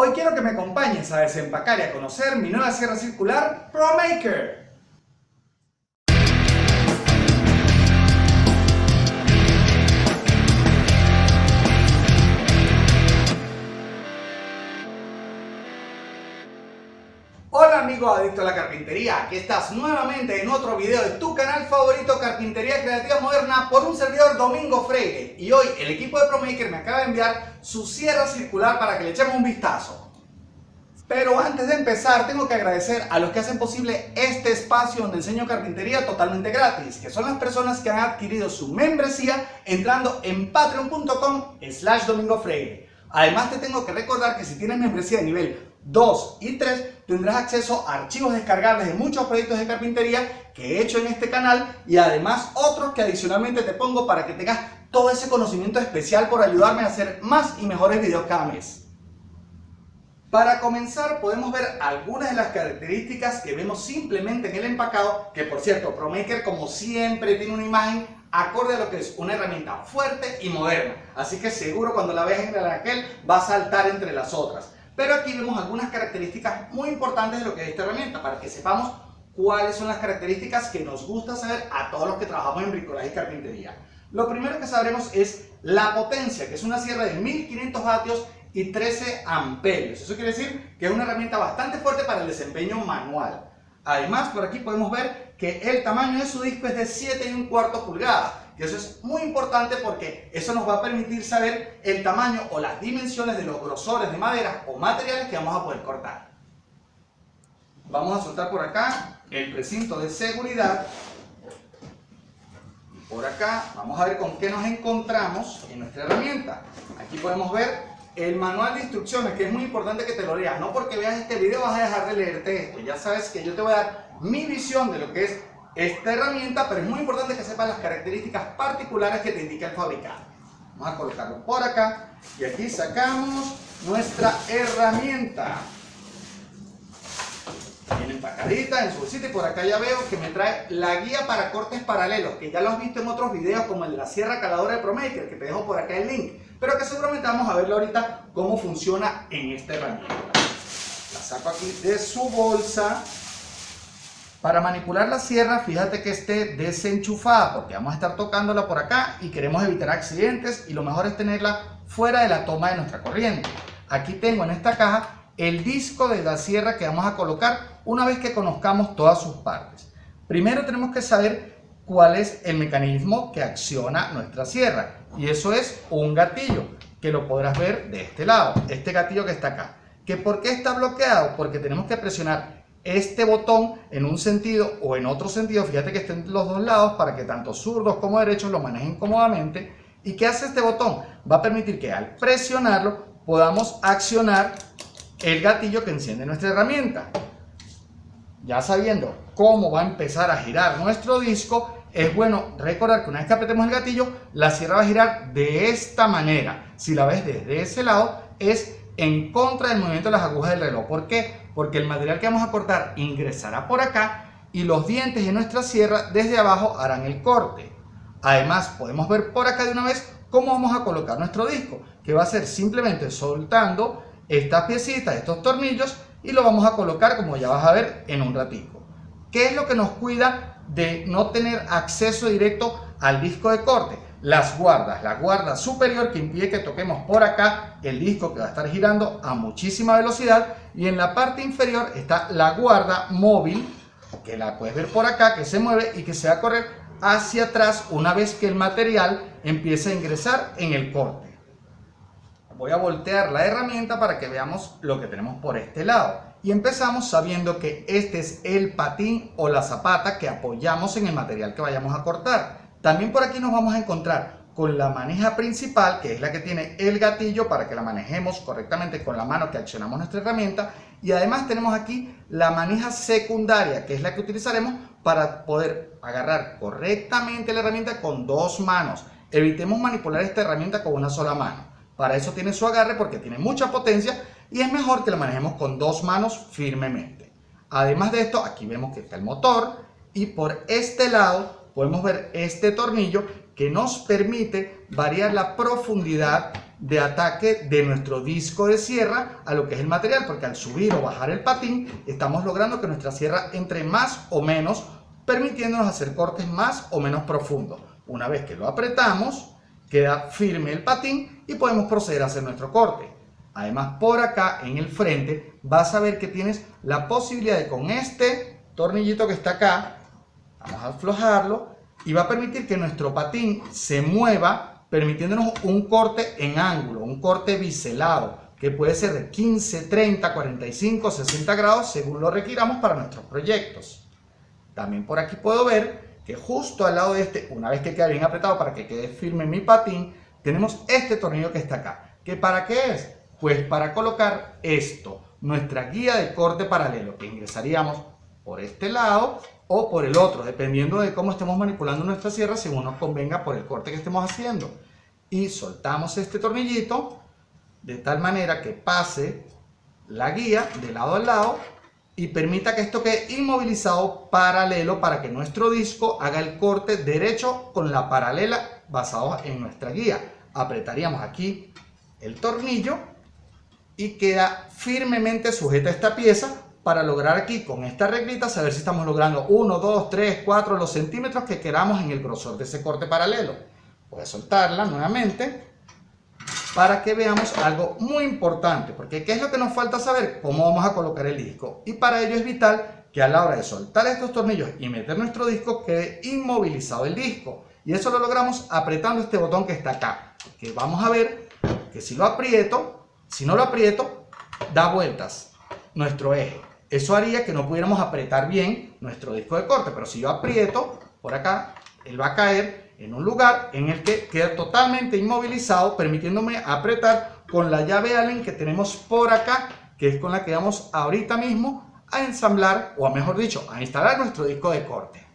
Hoy quiero que me acompañes a desempacar y a conocer mi nueva sierra circular ProMaker. Amigo adicto a la carpintería, aquí estás nuevamente en otro video de tu canal favorito Carpintería Creativa Moderna por un servidor Domingo Freire y hoy el equipo de ProMaker me acaba de enviar su sierra circular para que le echemos un vistazo. Pero antes de empezar tengo que agradecer a los que hacen posible este espacio donde enseño carpintería totalmente gratis, que son las personas que han adquirido su membresía entrando en patreon.com slash Domingo Freire. Además te tengo que recordar que si tienes membresía de nivel 2 y 3 tendrás acceso a archivos descargables de muchos proyectos de carpintería que he hecho en este canal y además otros que adicionalmente te pongo para que tengas todo ese conocimiento especial por ayudarme a hacer más y mejores videos cada mes. Para comenzar podemos ver algunas de las características que vemos simplemente en el empacado, que por cierto ProMaker como siempre tiene una imagen acorde a lo que es una herramienta fuerte y moderna, así que seguro cuando la veas en el aquel va a saltar entre las otras. Pero aquí vemos algunas características muy importantes de lo que es esta herramienta para que sepamos cuáles son las características que nos gusta saber a todos los que trabajamos en bricolaje y carpintería. Lo primero que sabremos es la potencia, que es una sierra de 1500 vatios y 13 amperios. Eso quiere decir que es una herramienta bastante fuerte para el desempeño manual. Además, por aquí podemos ver que el tamaño de su disco es de 7 y un cuarto pulgadas y eso es muy importante porque eso nos va a permitir saber el tamaño o las dimensiones de los grosores de madera o materiales que vamos a poder cortar. Vamos a soltar por acá el precinto de seguridad. Por acá vamos a ver con qué nos encontramos en nuestra herramienta. Aquí podemos ver el manual de instrucciones, que es muy importante que te lo leas. No porque veas este video vas a dejar de leerte esto. Ya sabes que yo te voy a dar mi visión de lo que es esta herramienta, pero es muy importante que sepas las características particulares que te indica el fabricante. Vamos a colocarlo por acá y aquí sacamos nuestra herramienta. Viene empacadita en su bolsita y por acá ya veo que me trae la guía para cortes paralelos, que ya lo has visto en otros videos como el de la sierra caladora de ProMaker, que te dejo por acá el link, pero que seguramente vamos a verlo ahorita cómo funciona en esta herramienta. La saco aquí de su bolsa para manipular la sierra, fíjate que esté desenchufada porque vamos a estar tocándola por acá y queremos evitar accidentes y lo mejor es tenerla fuera de la toma de nuestra corriente. Aquí tengo en esta caja el disco de la sierra que vamos a colocar una vez que conozcamos todas sus partes. Primero tenemos que saber cuál es el mecanismo que acciona nuestra sierra y eso es un gatillo que lo podrás ver de este lado, este gatillo que está acá. ¿Que ¿Por qué está bloqueado? Porque tenemos que presionar este botón en un sentido o en otro sentido, fíjate que estén los dos lados para que tanto zurdos como derechos lo manejen cómodamente. ¿Y qué hace este botón? Va a permitir que al presionarlo podamos accionar el gatillo que enciende nuestra herramienta. Ya sabiendo cómo va a empezar a girar nuestro disco, es bueno recordar que una vez que apretemos el gatillo, la sierra va a girar de esta manera. Si la ves desde ese lado, es en contra del movimiento de las agujas del reloj. ¿Por qué? Porque el material que vamos a cortar ingresará por acá y los dientes de nuestra sierra desde abajo harán el corte. Además, podemos ver por acá de una vez cómo vamos a colocar nuestro disco, que va a ser simplemente soltando estas piecitas, estos tornillos, y lo vamos a colocar como ya vas a ver en un ratito. ¿Qué es lo que nos cuida de no tener acceso directo al disco de corte? Las guardas, la guarda superior que impide que toquemos por acá el disco que va a estar girando a muchísima velocidad y en la parte inferior está la guarda móvil que la puedes ver por acá que se mueve y que se va a correr hacia atrás una vez que el material empiece a ingresar en el corte. Voy a voltear la herramienta para que veamos lo que tenemos por este lado y empezamos sabiendo que este es el patín o la zapata que apoyamos en el material que vayamos a cortar. También por aquí nos vamos a encontrar con la maneja principal, que es la que tiene el gatillo para que la manejemos correctamente con la mano que accionamos nuestra herramienta. Y además tenemos aquí la maneja secundaria, que es la que utilizaremos para poder agarrar correctamente la herramienta con dos manos. Evitemos manipular esta herramienta con una sola mano. Para eso tiene su agarre porque tiene mucha potencia y es mejor que la manejemos con dos manos firmemente. Además de esto, aquí vemos que está el motor y por este lado podemos ver este tornillo que nos permite variar la profundidad de ataque de nuestro disco de sierra a lo que es el material, porque al subir o bajar el patín estamos logrando que nuestra sierra entre más o menos, permitiéndonos hacer cortes más o menos profundos. Una vez que lo apretamos, queda firme el patín y podemos proceder a hacer nuestro corte. Además, por acá en el frente vas a ver que tienes la posibilidad de con este tornillito que está acá, vamos a aflojarlo, y va a permitir que nuestro patín se mueva permitiéndonos un corte en ángulo, un corte biselado, que puede ser de 15, 30, 45, 60 grados según lo requiramos para nuestros proyectos. También por aquí puedo ver que justo al lado de este, una vez que queda bien apretado para que quede firme mi patín, tenemos este tornillo que está acá. ¿Que para qué es? Pues para colocar esto, nuestra guía de corte paralelo, que ingresaríamos por este lado o por el otro, dependiendo de cómo estemos manipulando nuestra sierra según nos convenga por el corte que estemos haciendo. Y soltamos este tornillito de tal manera que pase la guía de lado a lado y permita que esto quede inmovilizado paralelo para que nuestro disco haga el corte derecho con la paralela basado en nuestra guía. Apretaríamos aquí el tornillo y queda firmemente sujeta esta pieza para lograr aquí con esta reglita saber si estamos logrando 1, 2, 3, 4 los centímetros que queramos en el grosor de ese corte paralelo. Voy a soltarla nuevamente para que veamos algo muy importante, porque ¿qué es lo que nos falta saber? Cómo vamos a colocar el disco. Y para ello es vital que a la hora de soltar estos tornillos y meter nuestro disco quede inmovilizado el disco. Y eso lo logramos apretando este botón que está acá. Que vamos a ver que si lo aprieto, si no lo aprieto, da vueltas nuestro eje. Eso haría que no pudiéramos apretar bien nuestro disco de corte, pero si yo aprieto por acá, él va a caer en un lugar en el que queda totalmente inmovilizado, permitiéndome apretar con la llave Allen que tenemos por acá, que es con la que vamos ahorita mismo a ensamblar, o mejor dicho, a instalar nuestro disco de corte.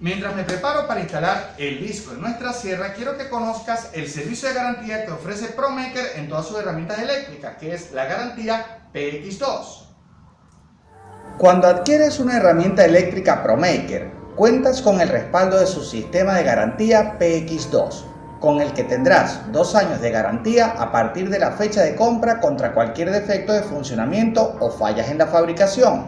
Mientras me preparo para instalar el disco en nuestra sierra, quiero que conozcas el servicio de garantía que ofrece ProMaker en todas sus herramientas eléctricas, que es la garantía PX2. Cuando adquieres una herramienta eléctrica ProMaker, cuentas con el respaldo de su sistema de garantía PX2, con el que tendrás dos años de garantía a partir de la fecha de compra contra cualquier defecto de funcionamiento o fallas en la fabricación.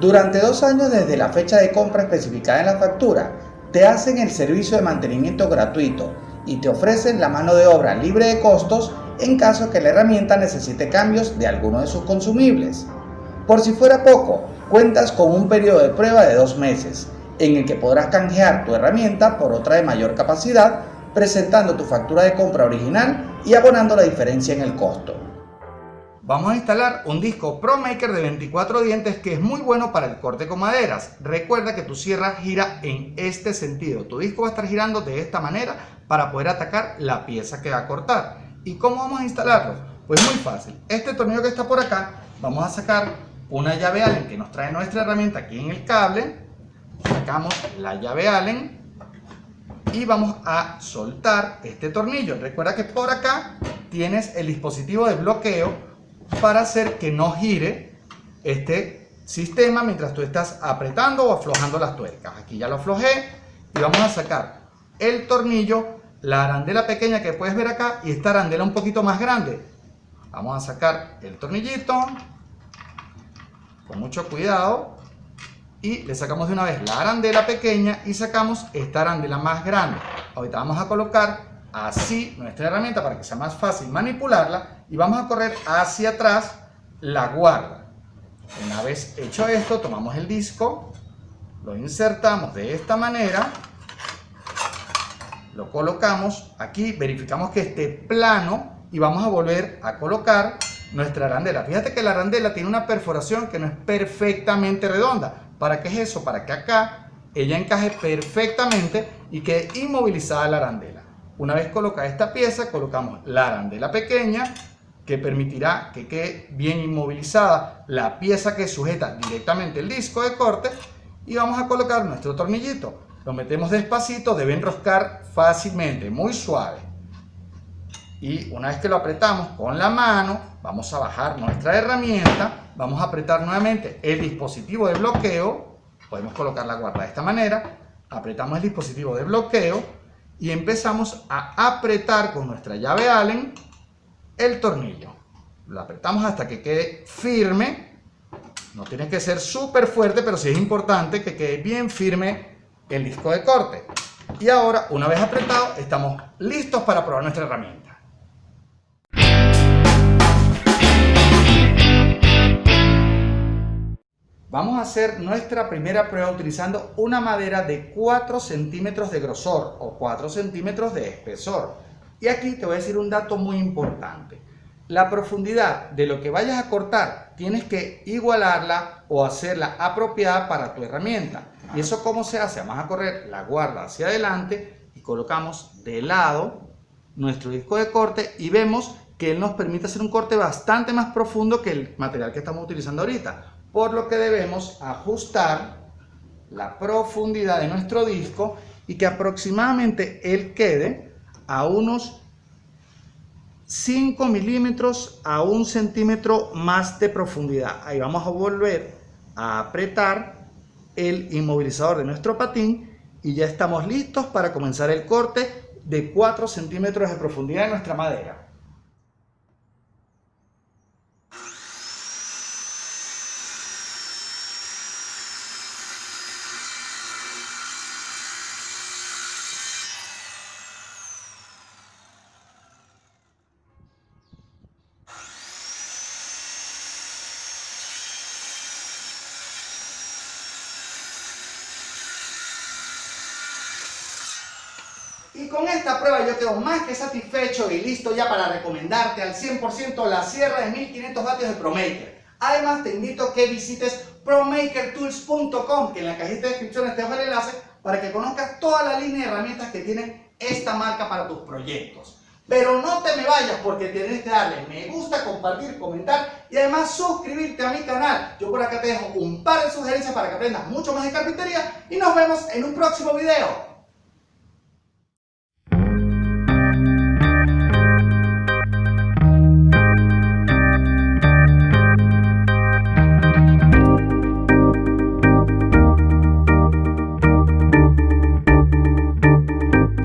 Durante dos años desde la fecha de compra especificada en la factura, te hacen el servicio de mantenimiento gratuito y te ofrecen la mano de obra libre de costos en caso que la herramienta necesite cambios de alguno de sus consumibles. Por si fuera poco, cuentas con un periodo de prueba de dos meses, en el que podrás canjear tu herramienta por otra de mayor capacidad, presentando tu factura de compra original y abonando la diferencia en el costo. Vamos a instalar un disco ProMaker de 24 dientes que es muy bueno para el corte con maderas. Recuerda que tu sierra gira en este sentido. Tu disco va a estar girando de esta manera para poder atacar la pieza que va a cortar. ¿Y cómo vamos a instalarlo? Pues muy fácil. Este tornillo que está por acá, vamos a sacar una llave Allen que nos trae nuestra herramienta aquí en el cable, sacamos la llave Allen y vamos a soltar este tornillo. Recuerda que por acá tienes el dispositivo de bloqueo para hacer que no gire este sistema mientras tú estás apretando o aflojando las tuercas. Aquí ya lo aflojé y vamos a sacar el tornillo, la arandela pequeña que puedes ver acá y esta arandela un poquito más grande. Vamos a sacar el tornillito, con mucho cuidado y le sacamos de una vez la arandela pequeña y sacamos esta arandela más grande. Ahorita vamos a colocar así nuestra herramienta para que sea más fácil manipularla y vamos a correr hacia atrás la guarda. Una vez hecho esto, tomamos el disco, lo insertamos de esta manera, lo colocamos aquí, verificamos que esté plano y vamos a volver a colocar nuestra arandela. Fíjate que la arandela tiene una perforación que no es perfectamente redonda. ¿Para qué es eso? Para que acá ella encaje perfectamente y quede inmovilizada la arandela. Una vez colocada esta pieza, colocamos la arandela pequeña que permitirá que quede bien inmovilizada la pieza que sujeta directamente el disco de corte y vamos a colocar nuestro tornillito. Lo metemos despacito, debe enroscar fácilmente, muy suave. Y una vez que lo apretamos con la mano, vamos a bajar nuestra herramienta, vamos a apretar nuevamente el dispositivo de bloqueo, podemos colocar la guarda de esta manera, apretamos el dispositivo de bloqueo y empezamos a apretar con nuestra llave Allen el tornillo. Lo apretamos hasta que quede firme. No tiene que ser súper fuerte, pero sí es importante que quede bien firme el disco de corte. Y ahora, una vez apretado, estamos listos para probar nuestra herramienta. Vamos a hacer nuestra primera prueba utilizando una madera de 4 centímetros de grosor o 4 centímetros de espesor. Y aquí te voy a decir un dato muy importante. La profundidad de lo que vayas a cortar tienes que igualarla o hacerla apropiada para tu herramienta. ¿Y eso cómo se hace? Vamos a correr la guarda hacia adelante y colocamos de lado nuestro disco de corte y vemos que él nos permite hacer un corte bastante más profundo que el material que estamos utilizando ahorita por lo que debemos ajustar la profundidad de nuestro disco y que aproximadamente él quede a unos 5 milímetros a un centímetro más de profundidad. Ahí vamos a volver a apretar el inmovilizador de nuestro patín y ya estamos listos para comenzar el corte de 4 centímetros de profundidad de nuestra madera. Y con esta prueba yo quedo más que satisfecho y listo ya para recomendarte al 100% la sierra de 1500 vatios de ProMaker. Además te invito a que visites promakertools.com que en la cajita de descripciones te dejo el enlace para que conozcas toda la línea de herramientas que tiene esta marca para tus proyectos. Pero no te me vayas porque tienes que darle me gusta, compartir, comentar y además suscribirte a mi canal. Yo por acá te dejo un par de sugerencias para que aprendas mucho más de carpintería y nos vemos en un próximo video.